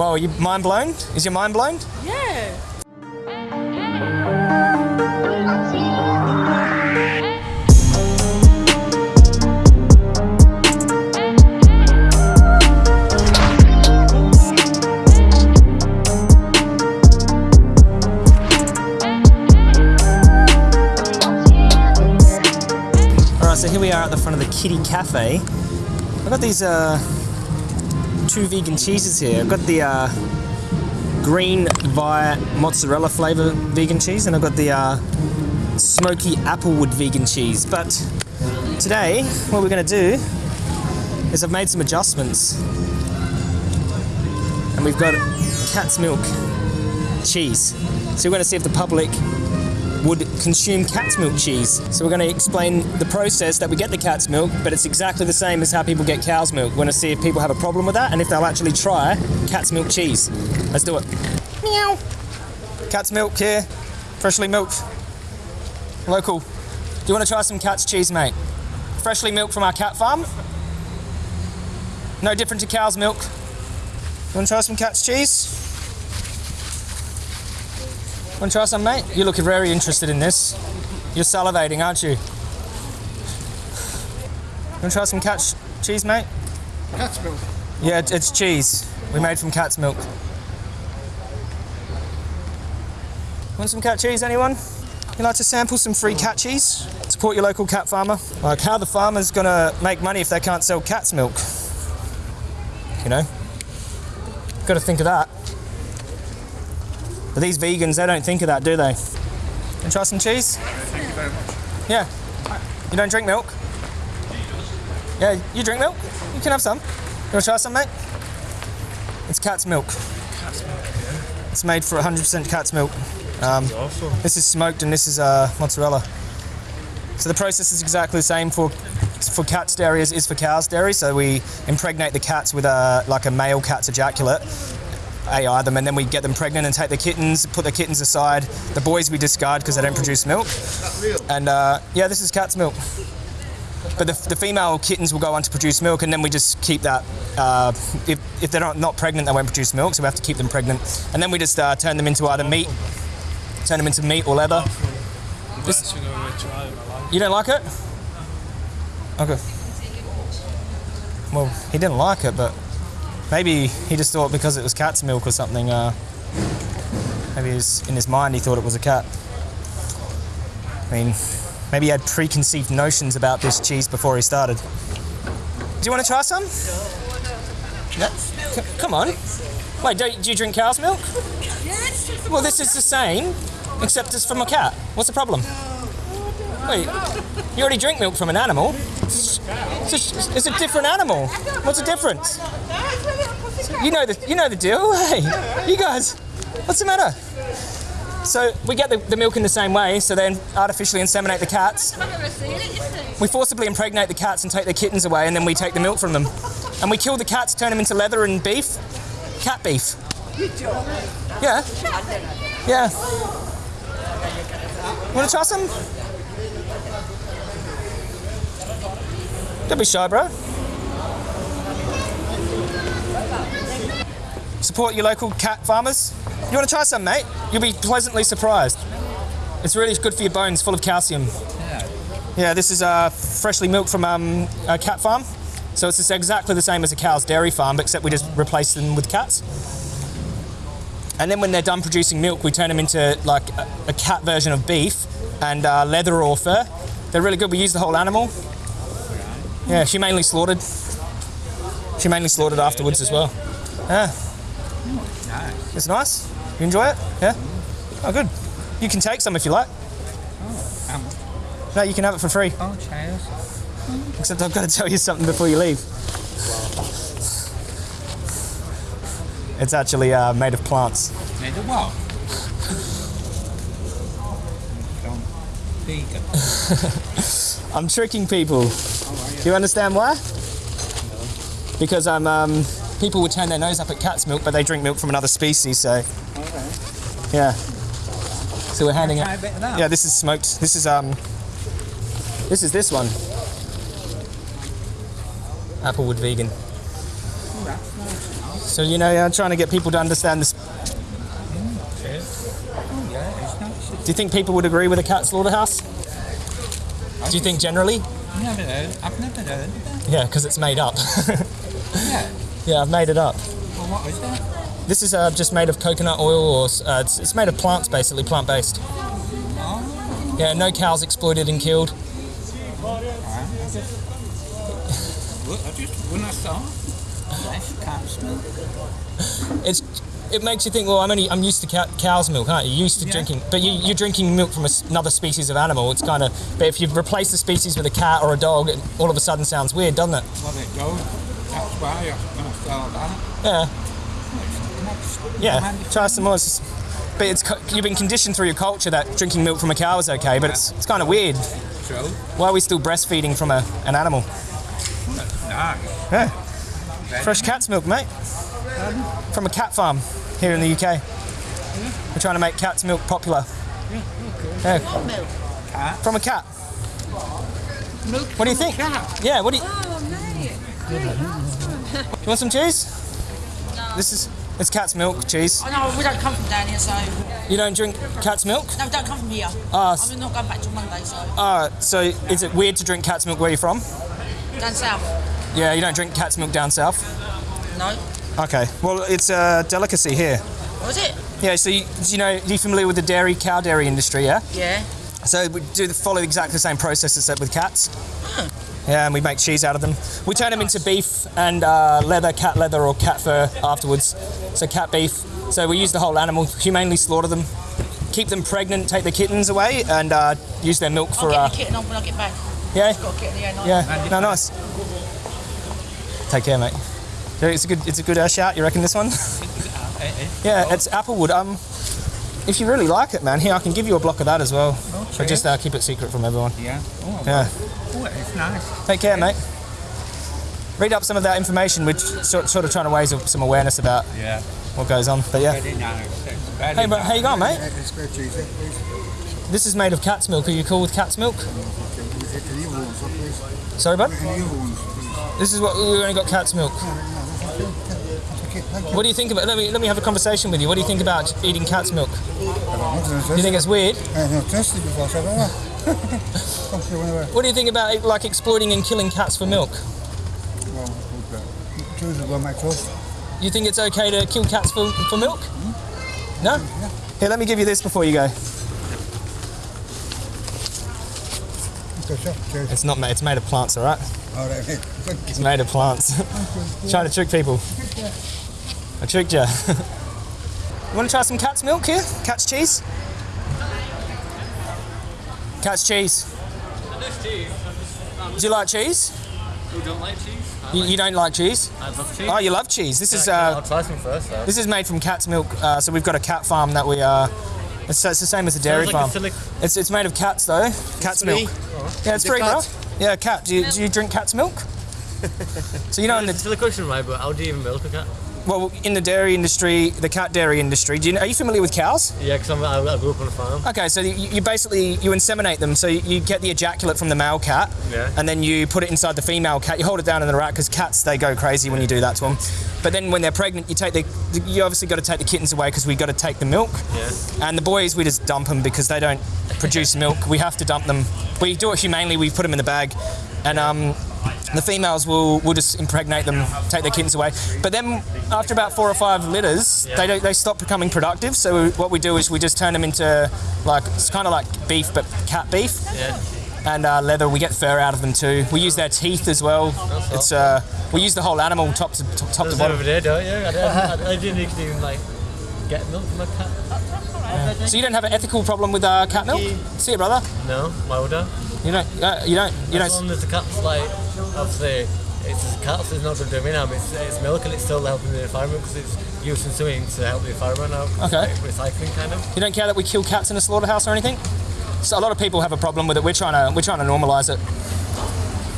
Are you mind blown? Is your mind blown? Yeah. All right, so here we are at the front of the Kitty Cafe. I've got these uh, two vegan cheeses here. I've got the uh, green via mozzarella flavor vegan cheese, and I've got the uh, smoky applewood vegan cheese. But today, what we're going to do is I've made some adjustments, and we've got cat's milk cheese. So we're going to see if the public would consume cat's milk cheese. So we're going to explain the process that we get the cat's milk, but it's exactly the same as how people get cow's milk. We're going to see if people have a problem with that and if they'll actually try cat's milk cheese. Let's do it. Meow. Cat's milk here, freshly milked, local. Do you want to try some cat's cheese, mate? Freshly milked from our cat farm. No different to cow's milk. You want to try some cat's cheese? Want to try some, mate? You look very interested in this. You're salivating, aren't you? Want to try some cat's cheese, mate? Cat's milk. Yeah, it- it's cheese. We made from cat's milk. Want some cat cheese, anyone? You like to sample some free cat cheese? Support your local cat farmer. Like, how the farmer's gonna make money if they can't sell cat's milk? You know? Got to think of that. But these vegans, they don't think of that, do they? And try some cheese? Thank you very much. Yeah. You don't drink milk? Yeah, you drink milk? You can have some. You want to try some, mate? It's cat's milk. Cat's milk, yeah. It's made for 100% cat's milk. Um, Awesome. this is smoked and this is uh, mozzarella. So the process is exactly the same for for cat's dairy as is for cow's dairy. So we impregnate the cats with a like a male cat's ejaculate, AI them, and then we get them pregnant and take the kittens, put the kittens aside. The boys we discard because they don't produce milk. And uh, yeah, this is cat's milk. But the, the female kittens will go on to produce milk, and then we just keep that. Uh, if, if they're not, not pregnant, they won't produce milk, so we have to keep them pregnant. And then we just uh, turn them into either meat, turn them into meat or leather. This- you don't like it? Okay. Well, he didn't like it, but maybe he just thought because it was cat's milk or something. Uh, maybe his, in his mind he thought it was a cat. I mean, maybe he had preconceived notions about this cheese before he started. Do you want to try some? No? C- come on. Wait, don't, do you drink cow's milk? Well, this is the same, except it's from a cat. What's the problem? Wait, you already drink milk from an animal. It's, it's, it's a different animal. What's the difference? You know the you know the deal. Hey, you guys, what's the matter? So we get the, the milk in the same way. So then artificially inseminate the cats. We forcibly impregnate the cats and take their kittens away, and then we take the milk from them. And we kill the cats, turn them into leather and beef. Cat beef. Yeah. Yeah. Want to try some? Don't be shy, bro. Support your local cat farmers. You want to try some, mate? You'll be pleasantly surprised. It's really good for your bones, full of calcium. Yeah, Yeah, this is uh, freshly milked from um, a cat farm. So it's just exactly the same as a cow's dairy farm, except we just replace them with cats. And then when they're done producing milk, we turn them into like a, a cat version of beef and uh, leather or fur. They're really good. We use the whole animal. Yeah, humanely slaughtered. Humanely slaughtered afterwards as well. Yeah. It's nice. You enjoy it? Yeah? Oh, good. You can take some if you like. Oh. No, you can have it for free. Oh, cheers. Except I've got to tell you something before you leave. It's actually uh, made of plants. Made of what? I'm tricking people. Do you understand why? Because I'm. Um, people would turn their nose up at cat's milk, but they drink milk from another species. So yeah. So we're handing Try it. a bit of that. Yeah, this is smoked. This is um. This is this one. Applewood vegan. So you know, I'm trying to get people to understand this. Oh, yeah, it's nice. Do you think people would agree with a cat slaughterhouse? Do you think generally? I've never heard, I've never heard. Yeah, because it's made up. Yeah. Yeah, I've made it up. Well, what is that? This is uh, just made of coconut oil, or uh, it's, it's made of plants, basically plant based. Oh, Yeah, no cows exploited and killed. alright. Well, I just, when I saw it, nice cat. It's it makes you think. Well, I'm only I'm used to cow, cow's milk, aren't you? You're used to Yeah. drinking, but you, you're drinking milk from another species of animal. It's kind of. But if you replace the species with a cat or a dog, it all of a sudden sounds weird, doesn't it? Well, goes. That's why I, when I saw that, Yeah, well, it's yeah. Try some more. It's just- but it's you've been conditioned through your culture that drinking milk from a cow is okay, but it's it's kind of weird. So, Why are we still breastfeeding from a, an animal? nice. Yeah. Fresh cat's milk, mate. From a cat farm here in the UK. We're trying to make cat's milk popular. Yeah, What milk? from a cat. Milk What do you think? cat. Yeah, what do you, Oh, mate. you want some cheese? No. This is it's cat's milk cheese. I know we don't come from down here, so You don't drink cat's milk? no, we don't come from here. Ah, s- I'm not going back till Monday, so Uh, so is it weird to drink cat's milk where you're from? down south. Yeah, you don't drink cat's milk down south. No, Okay, well it's a delicacy here. was it? Yeah, so you, you know, you're familiar with the dairy, cow dairy industry, yeah? Yeah. So we do the, follow exactly the same process as that with cats. Yeah, and we make cheese out of them. We turn them into beef and uh, leather, cat leather or cat fur afterwards. So cat beef. So we use the whole animal, humanely slaughter them, keep them pregnant, take the kittens away, and uh, use their milk for. I'll for. get Uh, the kitten on when I get back. yeah, Got a kitten, yeah, nice. yeah, no, nice. Take care, mate. It's a good, it's a good uh, shout. You reckon this one? yeah, it's applewood. Um, if you really like it, man, here I can give you a block of that as well. But just uh, keep it secret from everyone. Yeah. Oh, Yeah. It's nice. Take care, mate. Read up some of that information, which sort, sort of trying to raise some awareness about Yeah. what goes on. But yeah. Very nice. Hey, bro, nice. how you going, mate? It's very cheesy, please. This is made of cat's milk. Are you cool with cat's milk? Is it the evil ones, please? Sorry, bud. The evil ones, please. This is what we only got cat's milk. Okay, thank you. What do you think about? Let me let me have a conversation with you. What do you think about eating cat's milk? Do You think it's weird? I've not tested before, so I don't know. Come through whenever. What do you think about like exploiting and killing cats for milk? Well, choose it by my toast. You think it's okay to kill cats for, for milk? No? Here, let me give you this before you go. Okay, sure. Cheers. It's not made. It's made of plants, all right? All right, mate. Thank you. It's made of plants. Trying to trick people. I tricked you. you want to try some cat's milk here? Cat's cheese? Cat's cheese. Do you like cheese? Who don't like cheese? I, You, you don't like cheese? I love cheese. Oh, you love cheese. This is I'll uh, try some first though. this is made from cat's milk. Uh, so we've got a cat farm that we uh, it's, it's the same as a dairy like farm. a It's it's made of cats though. Cat's free? milk. Yeah, it's it free, bro. Yeah, cat. Do you, do you drink cat's milk? so you know in It's a the silly question, right? But how do you even milk a cat? Well in the dairy industry, the cat dairy industry. Do you know, are you familiar with cows? Yeah, because I, I grew up on a farm. Okay, so you, you basically you inseminate them. So you, you get the ejaculate from the male cat, Yeah. and then you put it inside the female cat. You hold it down in the rack because cats they go crazy when you do that to them. But then when they're pregnant, you take the you obviously got to take the kittens away because we got to take the milk. Yeah. And the boys we just dump them because they don't produce milk. We have to dump them. We do it humanely. We put them in the bag, and um, the females will will just impregnate them, take their kittens away. But then after about four or five litters, they don't they stop becoming productive. So what we do is we just turn them into like it's kind of like beef but cat beef Yeah. and uh, leather. We get fur out of them too. We use their teeth as well. It's uh, we use the whole animal top to top, top to bottom. every day, don't you? I, didn't- I, I didn't even like get milk from a cat. So you don't have an ethical problem with uh, cat milk? See you, brother. No, why would I? You don't. Uh, you don't. You As don't. As long as the cat's like, obviously, it's the cat's is not going to do me harm. It's, it's milk and it's still helping the environment because it's using something to help the environment out. Okay. like recycling kind of. You don't care that we kill cats in a slaughterhouse or anything? So a lot of people have a problem with it. We're trying to we're trying to normalise it.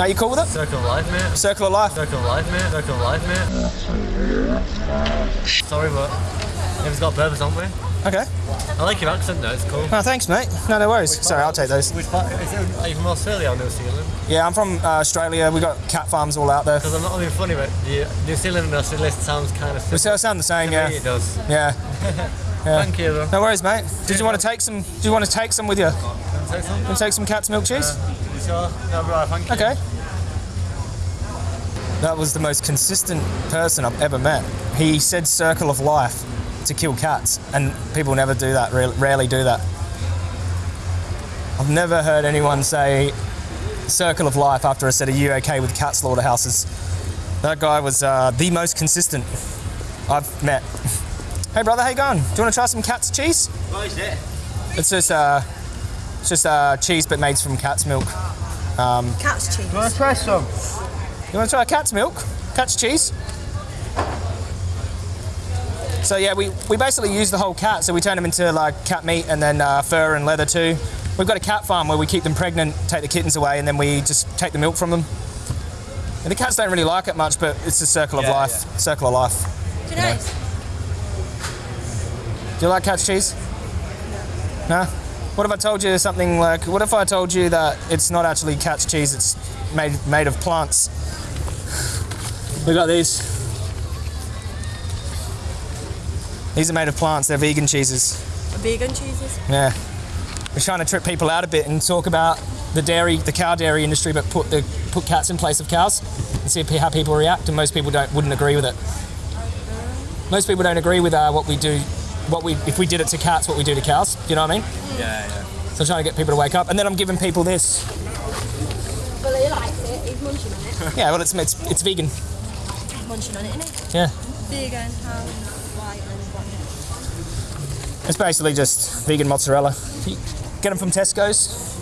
Are you cool with it? Circle of life, mate. Circle of life. Circle of life, mate. Circle of life, mate. Sorry, but if it's got a purpose, haven't we? Okay. I like your accent though, it's cool. Oh, thanks, mate. No, no worries. Sorry, I'll take those. Which part, is it, are you from Australia or New Zealand? Yeah, I'm from uh, Australia. We've got cat farms all out there. Because I'm not being funny, but the New Zealand and Australia sounds kind of We similar. sound the same, yeah. it does. Yeah. Thank you though. No worries, mate. Did you want to take some? Do you want to take some with you? Can I take some? Want to take some cat's milk cheese? You sure? No, right, thank you. Okay. That was the most consistent person I've ever met. He said "circle of life" to kill cats, and people never do that. Rarely do that. I've never heard anyone say "circle of life" after I said, "Are you okay with cat slaughterhouses?" That guy was uh, the most consistent I've met. Hey brother, how you going? Do you want to try some cat's cheese? What is it? It's just uh, it's just uh, cheese but made from cat's milk. Cat's cheese. Want to try some? You want to try cat's milk? Cat's cheese? So yeah, we, we basically use the whole cat. So we turn them into like cat meat and then uh, fur and leather too. We've got a cat farm where we keep them pregnant, take the kittens away, and then we just take the milk from them. And the cats don't really like it much, but it's a circle of Yeah, life. yeah. Circle of life. Do you know? Do you like cat's cheese? No? What if I told you something like, what if I told you that it's not actually cat's cheese, it's made, made of plants? We got these. These are made of plants, they're vegan cheeses. Vegan cheeses. Yeah. We're trying to trip people out a bit and talk about the dairy, the cow dairy industry, but put the put cats in place of cows and see how people react. And most people don't wouldn't agree with it. Most people don't agree with uh, what we do, what we if we did it to cats, what we do to cows. Do you know what I mean? Yeah, yeah. So I'm trying to get people to wake up, and then I'm giving people this. Well, he likes it. He's munching on it. Yeah, well, it's it's, it's vegan. munching on it, isn't Yeah. Vegan, how white and what? It's basically just vegan mozzarella. You Get them from Tesco's.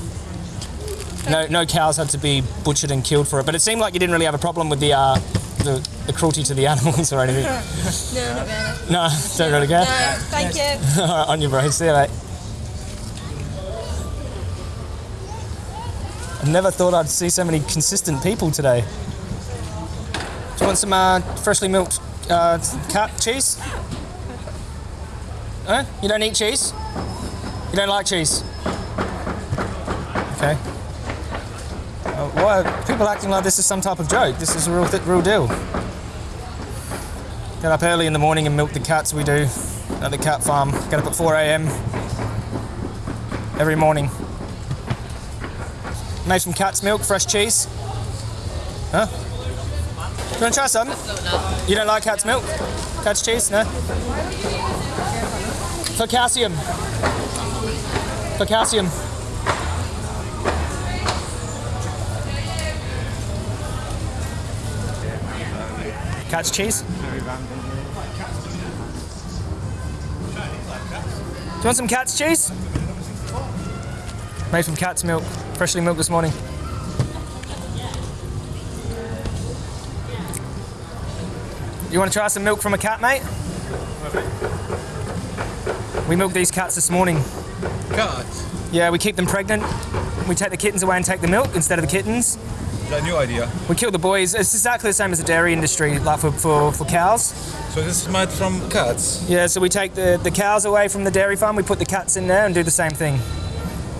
No, no cows had to be butchered and killed for it, but it seemed like you didn't really have a problem with the uh, the, the cruelty to the animals or anything. No, not really. No, don't really care. No, thank you. All right, on your bro. See you, mate. I never thought I'd see so many consistent people today. Do you want some uh, freshly milked uh, cheese? Huh? You don't eat cheese? You don't like cheese? Okay. Uh, why are people acting like this is some type of joke? This is a real, real deal. Get up early in the morning and milk the cats. We do at the cat farm. Get up at 4 a.m. every morning. Made from cat's milk, fresh cheese. Huh? You want to try some? You don't like cat's milk? Cat's cheese? No? For calcium. Cat's cheese? Do you want some cat's cheese? Made from cat's milk, freshly milked this morning. You want to try some milk from a cat, mate? We milked these cats this morning. God, Yeah, we keep them pregnant. We take the kittens away and take the milk instead of the kittens. is that a new idea? We kill the boys. It's exactly the same as the dairy industry, like for, for, for cows. So this is made from cats. Yeah, so we take the, the cows away from the dairy farm, we put the cats in there and do the same thing.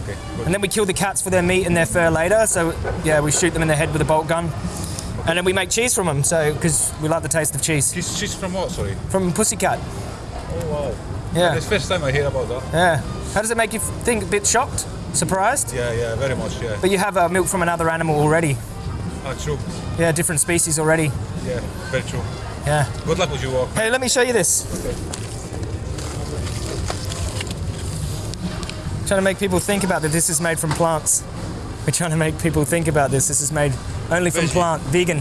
Okay, good. And then we kill the cats for their meat and their fur later. So yeah, we shoot them in the head with a bolt gun. And then we make cheese from them, so because we like the taste of cheese. Cheese from what? Sorry. From pussycat. Oh wow. Yeah. It's first time I hear about that. Yeah. How does it make you think? A bit shocked? Surprised? Yeah, yeah, very much. Yeah. But you have uh, milk from another animal already. Ah, true. Yeah, different species already. Yeah, very true. Yeah. Good luck with your work. Hey, let me show you this. Okay. Trying to make people think about that this is made from plants. We're trying to make people think about this. This is made only from Veggie. plant, vegan.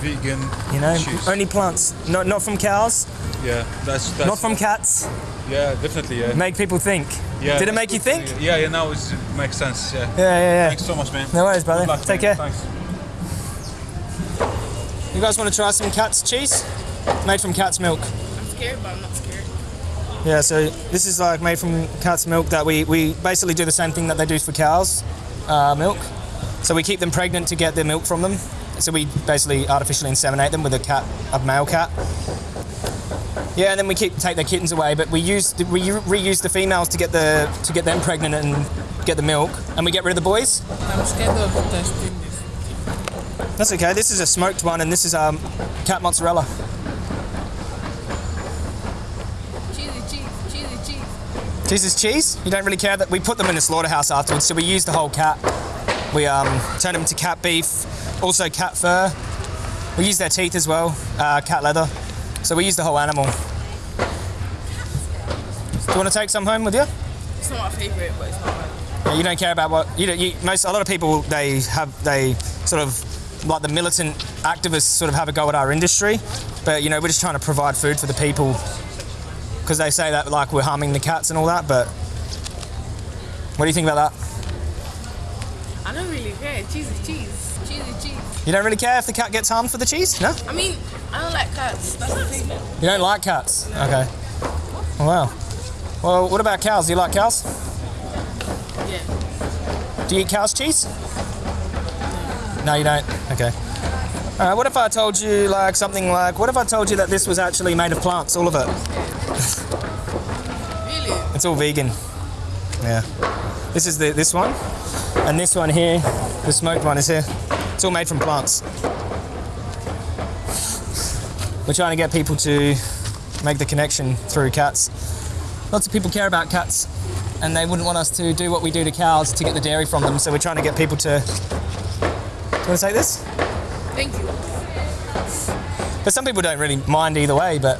Vegan. You know, cheese. only plants. Not not from cows, Yeah, that's that's. not from cats. Yeah, definitely. Yeah. Make people think. yeah Did it make you think? Yeah, yeah. Now it makes sense. Yeah. Yeah, yeah, yeah. Thanks so much, man. No worries, brother. Luck, Take man. care. Thanks. You guys want to try some cat's cheese? Made from cat's milk. I'm scared, but I'm not scared. Yeah, so this is like made from cat's milk that we, we basically do the same thing that they do for cows' uh, milk. So we keep them pregnant to get their milk from them. So we basically artificially inseminate them with a cat, a male cat. Yeah, and then we keep take their kittens away, but we use we reuse the females to get the to get them pregnant and get the milk, and we get rid of the boys. I'm scared of testing this. That's okay. This is a smoked one, and this is um, cat mozzarella. Cheesy cheese, cheesy cheese. Cheese is cheese. You don't really care that we put them in a slaughterhouse afterwards, so we use the whole cat. We um, turn them to cat beef, also cat fur. We use their teeth as well, uh, cat leather. So we use the whole animal. Do you want to take some home with you? It's not my favorite, but it's not bad. Yeah, you don't care about what you, don't- you most a lot of people they have they sort of like the militant activists sort of have a go at our industry, but you know we're just trying to provide food for the people because they say that like we're harming the cats and all that. But what do you think about that? I don't really care. Cheesy cheese, cheesy cheese. You don't really care if the cat gets harmed for the cheese? No? I mean, I don't like cats. That's the thing. You don't like cats? Okay. Wow. Well, what about cows? Do you like cows? Yeah. Do you eat cow's cheese? No, you don't. Okay. All right. What if I told you like something like? What if I told you that this was actually made of plants, all of it? Really? It's all vegan. Yeah. This is the this one, and this one here, the smoked one is here. It's all made from plants. We're trying to get people to make the connection through cats. Lots of people care about cats, and they wouldn't want us to do what we do to cows to get the dairy from them. So we're trying to get people to. Do you want to take this? Thank you. But some people don't really mind either way. But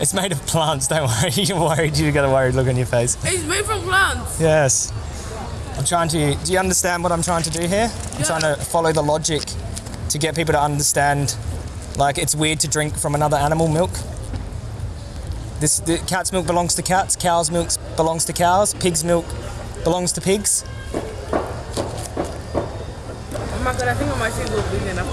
it's made of plants. Don't worry. You're worried. You got a worried look on your face. It's made from plants. Yes. I'm trying to. Do you understand what I'm trying to do here? I'm trying to follow the logic to get people to understand. Like it's weird to drink from another animal milk. This the cat's milk belongs to cats. Cow's milk belongs to cows. Pig's milk belongs to pigs. Oh my god, I think I might say go vegan after.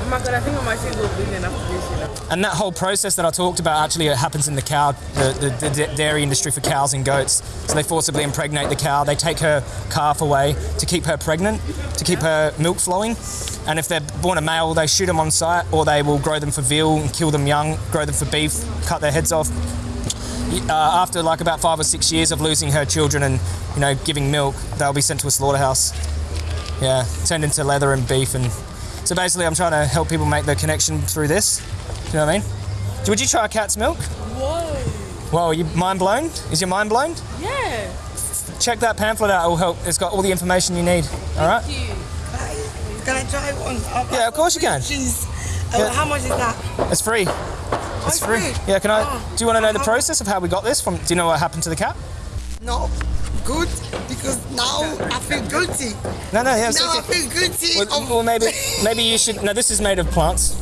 Oh my god, think. And that whole process that I talked about actually happens in the cow, the, the, the dairy industry for cows and goats. So they forcibly impregnate the cow. They take her calf away to keep her pregnant, to keep her milk flowing. And if they're born a male, they shoot them on sight, or they will grow them for veal and kill them young, grow them for beef, cut their heads off. Uh, after like about five or six years of losing her children and you know giving milk, they'll be sent to a slaughterhouse. Yeah, turned into leather and beef and so basically I'm trying to help people make the connection through this. Do you know what I mean? Would you try a cat's milk? Whoa. Whoa, are you mind blown? Is your mind blown? Yeah. Check that pamphlet out, it will help. It's got all the information you need. Alright? Thank you. Can I try one? Yeah, of course you can. Cheese. Uh, Yeah. How much is that? It's free. Oh, It's free. Yeah, can I do you want to know the process of how we got this from do you know what happened to the cat? No, good because now I feel guilty. No, no, yeah, Now I feel guilty. Well, well, maybe maybe you should no this is made of plants.